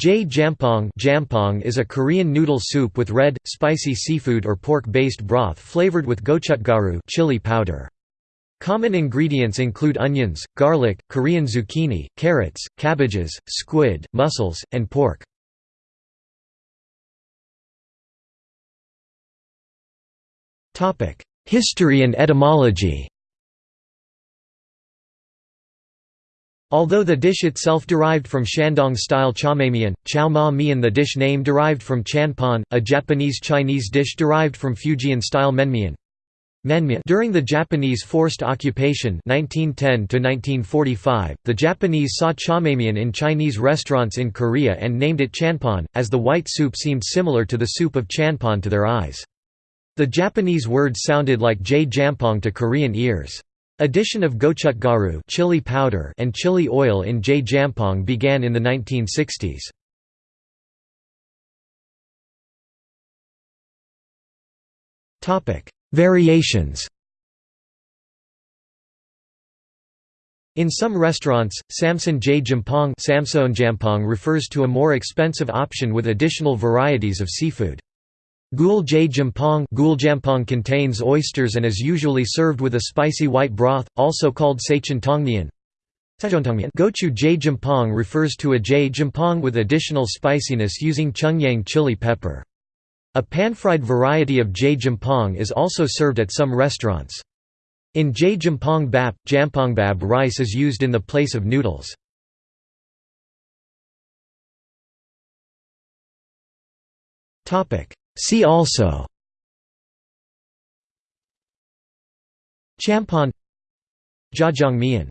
Jae jampong jampong is a Korean noodle soup with red, spicy seafood or pork-based broth flavored with gochugaru chili powder. Common ingredients include onions, garlic, Korean zucchini, carrots, cabbages, squid, mussels, and pork. History and etymology Although the dish itself derived from Shandong-style chawmaemian, chow ma mian the dish name derived from chanpon, a Japanese-Chinese dish derived from Fujian-style menmian. During the Japanese forced occupation 1910 the Japanese saw chawmaemian in Chinese restaurants in Korea and named it chanpon, as the white soup seemed similar to the soup of chanpon to their eyes. The Japanese word sounded like jae jampong to Korean ears. Addition of gochugaru chili powder and chili oil in jae jampong began in the 1960s. Topic: Variations In some restaurants, Samseon Jae Jampong refers to a more expensive option with additional varieties of seafood. Gul Jae Jampong contains oysters and is usually served with a spicy white broth, also called Sachin Tongnian. Gochu Jae Jampong refers to a Jae Jampong with additional spiciness using Cheongyang chili pepper. A pan-fried variety of Jae Jampong is also served at some restaurants. In Jae Jampong Bap, Jampongbap rice is used in the place of noodles. Topic See also. Champon Jjajangmyeon